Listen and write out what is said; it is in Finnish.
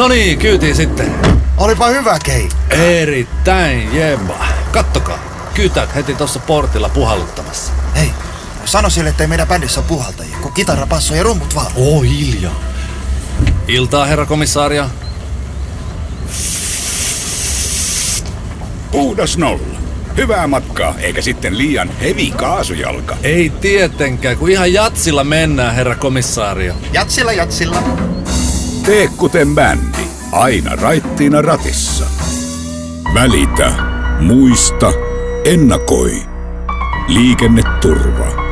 No niin, kyytiin sitten. Olipa hyvä kei. Erittäin jemma. Kattokaa, kytät heti tuossa portilla puhalluttamassa. Hei, sano sille, ettei meidän bändissä ole puhaltajia, kun kitara, basso ja rummut vaan. Oo, hiljaa. Iltaa, herra komissaario. Puhdas nolla. Hyvää matkaa, eikä sitten liian hevi kaasujalka. Ei tietenkään, kun ihan jatsilla mennään, herra komissaario. Jatsilla, jatsilla. Tee kuten bändi. Aina raittiina ratissa. Välitä. Muista. Ennakoi. Liikenneturva.